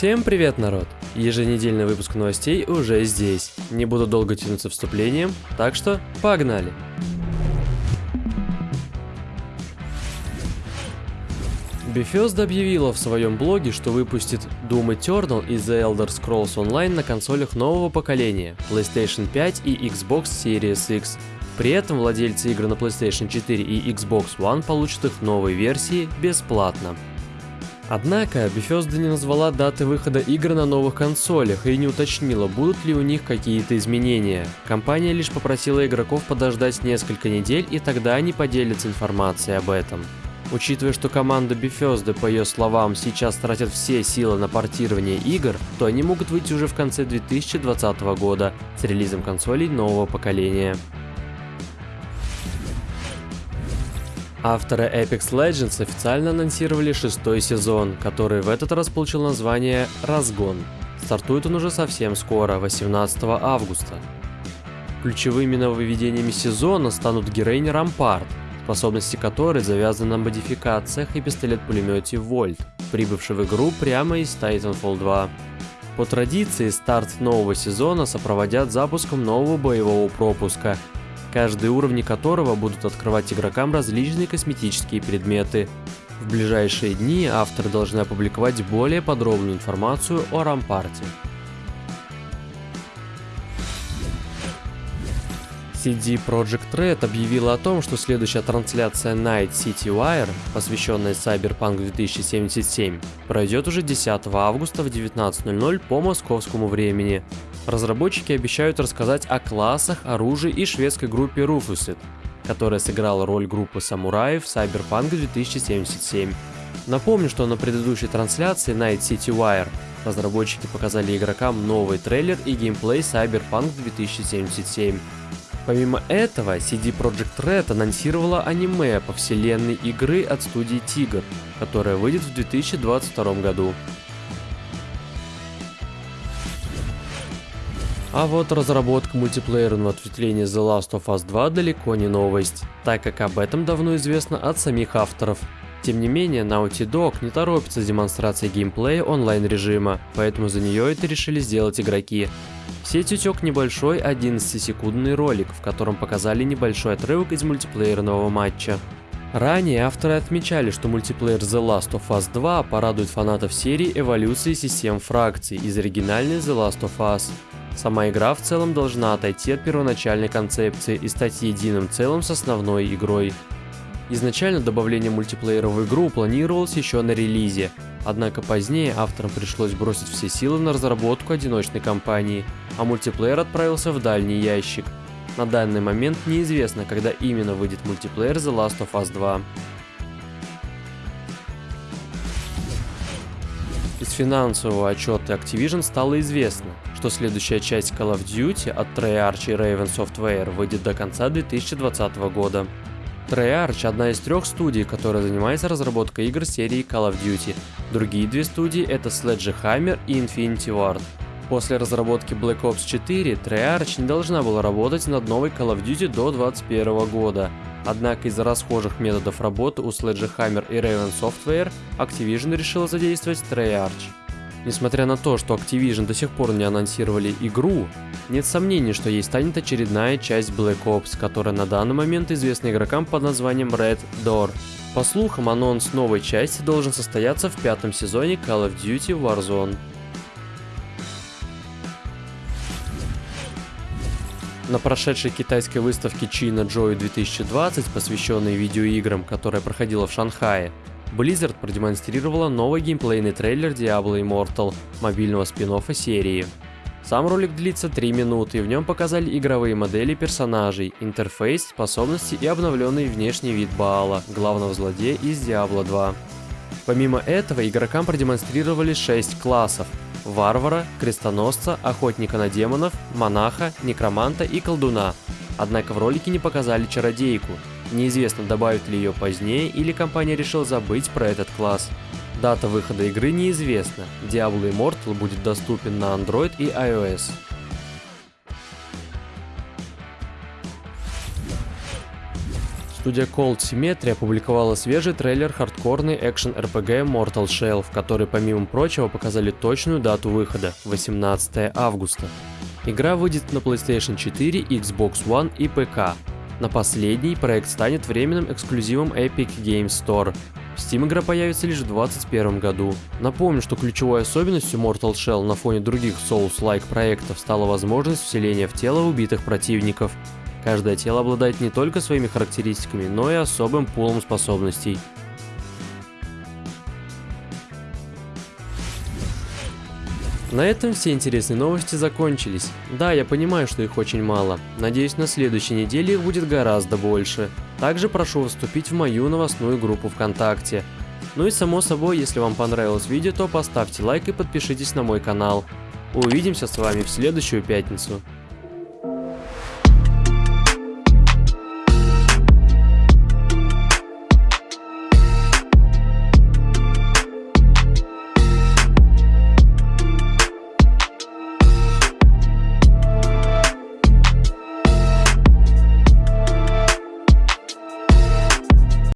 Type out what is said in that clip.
Всем привет, народ! Еженедельный выпуск новостей уже здесь. Не буду долго тянуться вступлением, так что погнали! Bethesda объявила в своем блоге, что выпустит Doom Eternal и The Elder Scrolls Online на консолях нового поколения PlayStation 5 и Xbox Series X. При этом владельцы игр на PlayStation 4 и Xbox One получат их новые версии бесплатно. Однако, Bethesda не назвала даты выхода игр на новых консолях и не уточнила, будут ли у них какие-то изменения. Компания лишь попросила игроков подождать несколько недель и тогда они поделятся информацией об этом. Учитывая, что команда Bethesda, по ее словам, сейчас тратит все силы на портирование игр, то они могут выйти уже в конце 2020 года с релизом консолей нового поколения. Авторы Apex Legends официально анонсировали шестой сезон, который в этот раз получил название «Разгон». Стартует он уже совсем скоро, 18 августа. Ключевыми нововведениями сезона станут героиня Рампарт, способности которой завязаны на модификациях и пистолет-пулемете Вольт, прибывший в игру прямо из Titanfall 2. По традиции, старт нового сезона сопроводят запуском нового боевого пропуска, каждые уровни которого будут открывать игрокам различные косметические предметы. В ближайшие дни авторы должны опубликовать более подробную информацию о Рампарте. CD Projekt Red объявила о том, что следующая трансляция Night City Wire, посвященная Cyberpunk 2077, пройдет уже 10 августа в 19.00 по московскому времени. Разработчики обещают рассказать о классах, оружии и шведской группе Rufused, которая сыграла роль группы самураев Cyberpunk 2077. Напомню, что на предыдущей трансляции Night City Wire разработчики показали игрокам новый трейлер и геймплей Cyberpunk 2077. Помимо этого, CD Projekt Red анонсировала аниме по вселенной игры от студии Tiger, которая выйдет в 2022 году. А вот разработка мультиплеерного ответвления The Last of Us 2 далеко не новость, так как об этом давно известно от самих авторов. Тем не менее, Naughty Dog не торопится с демонстрацией геймплея онлайн-режима, поэтому за нее это решили сделать игроки. Сеть утек небольшой 11-секундный ролик, в котором показали небольшой отрывок из мультиплеерного матча. Ранее авторы отмечали, что мультиплеер The Last of Us 2 порадует фанатов серии эволюции систем фракций из оригинальной The Last of Us. Сама игра в целом должна отойти от первоначальной концепции и стать единым целым с основной игрой. Изначально добавление мультиплеера в игру планировалось еще на релизе, однако позднее авторам пришлось бросить все силы на разработку одиночной кампании, а мультиплеер отправился в дальний ящик. На данный момент неизвестно, когда именно выйдет мультиплеер The Last of Us 2. Из финансового отчета Activision стало известно, что следующая часть Call of Duty от Treyarch и Raven Software выйдет до конца 2020 года. Treyarch – одна из трех студий, которая занимается разработкой игр серии Call of Duty. Другие две студии – это Sledgehammer и Infinity Ward. После разработки Black Ops 4 Treyarch не должна была работать над новой Call of Duty до 2021 года. Однако из-за расхожих методов работы у Sledgehammer и Raven Software Activision решила задействовать Treyarch. Несмотря на то, что Activision до сих пор не анонсировали игру, нет сомнений, что ей станет очередная часть Black Ops, которая на данный момент известна игрокам под названием Red Door. По слухам, анонс новой части должен состояться в пятом сезоне Call of Duty Warzone. На прошедшей китайской выставке China Joy 2020, посвященной видеоиграм, которая проходила в Шанхае, Blizzard продемонстрировала новый геймплейный трейлер Diablo Immortal, мобильного спин серии. Сам ролик длится 3 минуты, и в нем показали игровые модели персонажей, интерфейс, способности и обновленный внешний вид Баала, главного злодея из Diablo 2. Помимо этого, игрокам продемонстрировали 6 классов – варвара, крестоносца, охотника на демонов, монаха, некроманта и колдуна. Однако в ролике не показали чародейку, Неизвестно, добавят ли ее позднее, или компания решила забыть про этот класс. Дата выхода игры неизвестна. Diablo Immortal будет доступен на Android и iOS. Студия Cold Symmetry опубликовала свежий трейлер хардкорной экшен RPG Mortal Shell, в который помимо прочего показали точную дату выхода – 18 августа. Игра выйдет на PlayStation 4, Xbox One и ПК. На последний проект станет временным эксклюзивом Epic Games Store. В Steam игра появится лишь в 2021 году. Напомню, что ключевой особенностью Mortal Shell на фоне других Souls-like проектов стала возможность вселения в тело убитых противников. Каждое тело обладает не только своими характеристиками, но и особым пулом способностей. На этом все интересные новости закончились. Да, я понимаю, что их очень мало. Надеюсь, на следующей неделе их будет гораздо больше. Также прошу вступить в мою новостную группу ВКонтакте. Ну и само собой, если вам понравилось видео, то поставьте лайк и подпишитесь на мой канал. Увидимся с вами в следующую пятницу.